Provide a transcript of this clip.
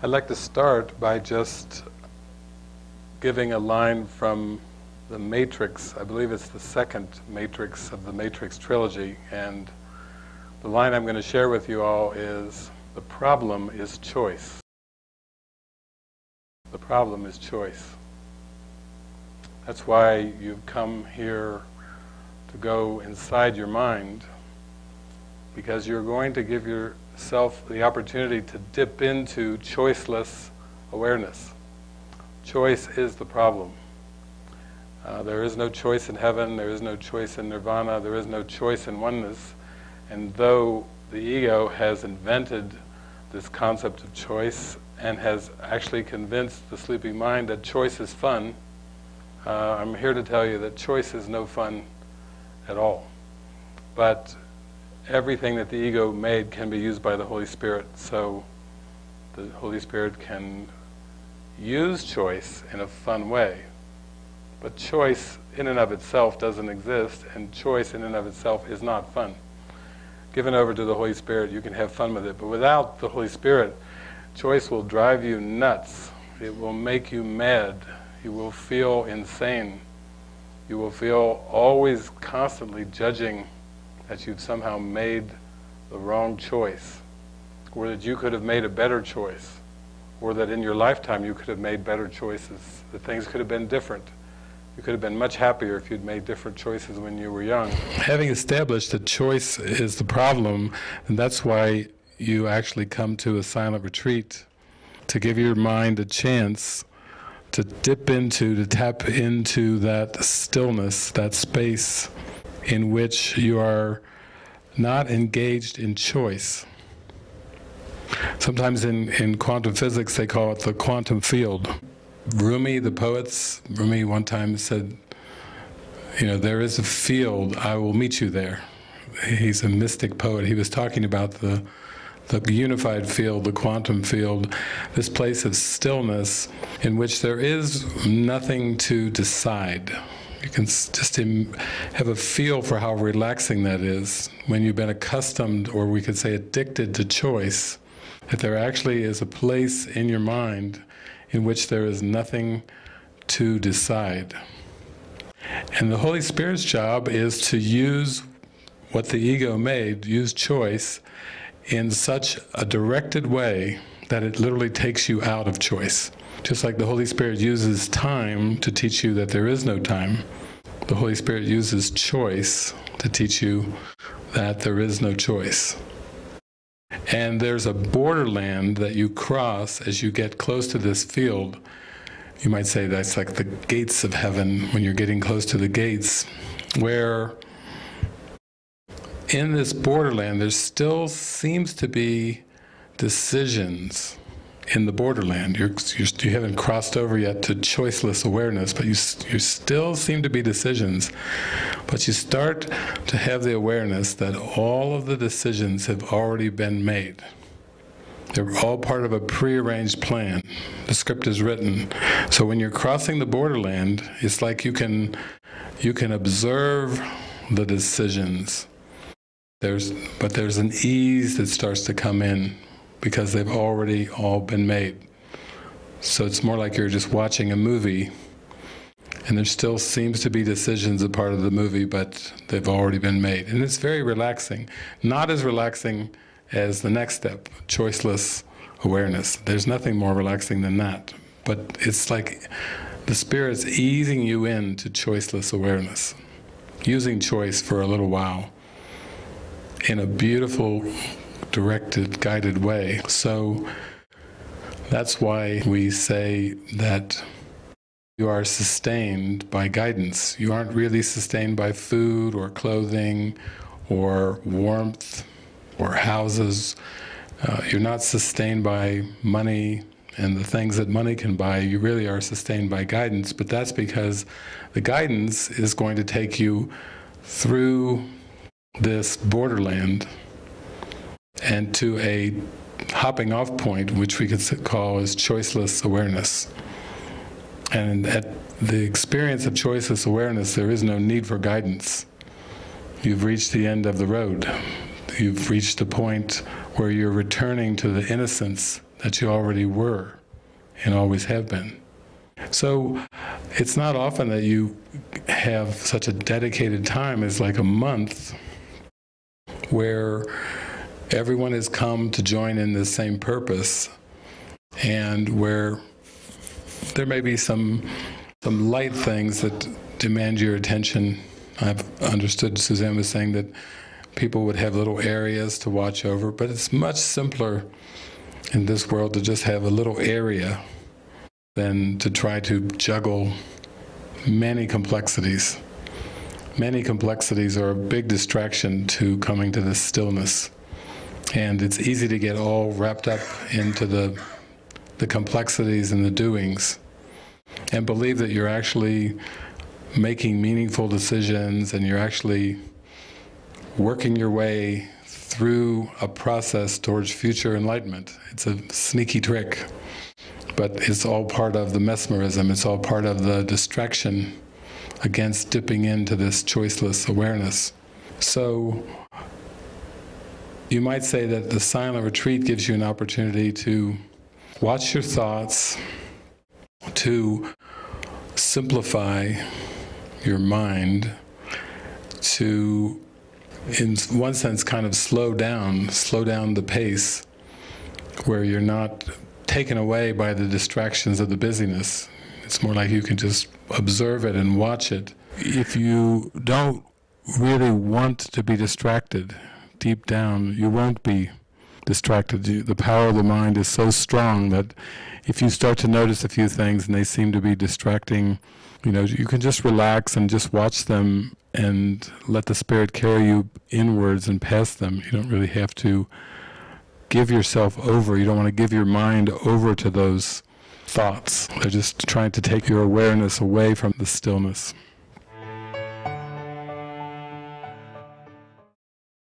I'd like to start by just giving a line from the Matrix. I believe it's the second Matrix of the Matrix trilogy, and the line I'm going to share with you all is, the problem is choice. The problem is choice. That's why you've come here to go inside your mind, because you're going to give yourself the opportunity to dip into choiceless awareness. Choice is the problem. Uh, there is no choice in heaven, there is no choice in nirvana, there is no choice in oneness. And though the ego has invented this concept of choice and has actually convinced the sleeping mind that choice is fun, uh, I'm here to tell you that choice is no fun at all. But everything that the ego made can be used by the Holy Spirit, so the Holy Spirit can use choice in a fun way. But choice in and of itself doesn't exist, and choice in and of itself is not fun. Given over to the Holy Spirit, you can have fun with it. But without the Holy Spirit, choice will drive you nuts. It will make you mad. You will feel insane. You will feel always constantly judging that you've somehow made the wrong choice, or that you could have made a better choice or that in your lifetime you could have made better choices, that things could have been different. You could have been much happier if you'd made different choices when you were young. Having established that choice is the problem, and that's why you actually come to a silent retreat, to give your mind a chance to dip into, to tap into that stillness, that space in which you are not engaged in choice. Sometimes in, in quantum physics they call it the quantum field. Rumi, the poets, Rumi one time said, you know, there is a field, I will meet you there. He's a mystic poet. He was talking about the, the unified field, the quantum field, this place of stillness in which there is nothing to decide. You can just have a feel for how relaxing that is when you've been accustomed, or we could say addicted to choice that there actually is a place in your mind in which there is nothing to decide. And the Holy Spirit's job is to use what the ego made, use choice, in such a directed way that it literally takes you out of choice. Just like the Holy Spirit uses time to teach you that there is no time, the Holy Spirit uses choice to teach you that there is no choice. And there's a borderland that you cross as you get close to this field. You might say that's like the gates of heaven when you're getting close to the gates, where in this borderland there still seems to be decisions in the borderland. You're, you're, you have not crossed over yet to choiceless awareness, but you, you still seem to be decisions. But you start to have the awareness that all of the decisions have already been made. They're all part of a prearranged plan. The script is written. So when you're crossing the borderland, it's like you can, you can observe the decisions. There's, but there's an ease that starts to come in because they've already all been made. So it's more like you're just watching a movie and there still seems to be decisions a part of the movie, but they've already been made. And it's very relaxing. Not as relaxing as the next step, choiceless awareness. There's nothing more relaxing than that. But it's like the Spirit's easing you into choiceless awareness, using choice for a little while in a beautiful directed, guided way. So that's why we say that you are sustained by guidance. You aren't really sustained by food or clothing or warmth or houses. Uh, you're not sustained by money and the things that money can buy. You really are sustained by guidance, but that's because the guidance is going to take you through this borderland and to a hopping off point, which we could call as choiceless awareness. And at the experience of choiceless awareness, there is no need for guidance. You've reached the end of the road. You've reached the point where you're returning to the innocence that you already were and always have been. So it's not often that you have such a dedicated time as like a month where everyone has come to join in the same purpose and where there may be some some light things that demand your attention. I've understood Suzanne was saying that people would have little areas to watch over, but it's much simpler in this world to just have a little area than to try to juggle many complexities. Many complexities are a big distraction to coming to this stillness. And it's easy to get all wrapped up into the, the complexities and the doings and believe that you're actually making meaningful decisions and you're actually working your way through a process towards future enlightenment. It's a sneaky trick, but it's all part of the mesmerism, it's all part of the distraction against dipping into this choiceless awareness. So you might say that the silent retreat gives you an opportunity to watch your thoughts, to simplify your mind, to, in one sense, kind of slow down, slow down the pace, where you're not taken away by the distractions of the busyness. It's more like you can just observe it and watch it. If you don't really want to be distracted, deep down, you won't be distracted. The power of the mind is so strong that if you start to notice a few things and they seem to be distracting, you know, you can just relax and just watch them and let the spirit carry you inwards and past them. You don't really have to give yourself over. You don't want to give your mind over to those thoughts. They're just trying to take your awareness away from the stillness.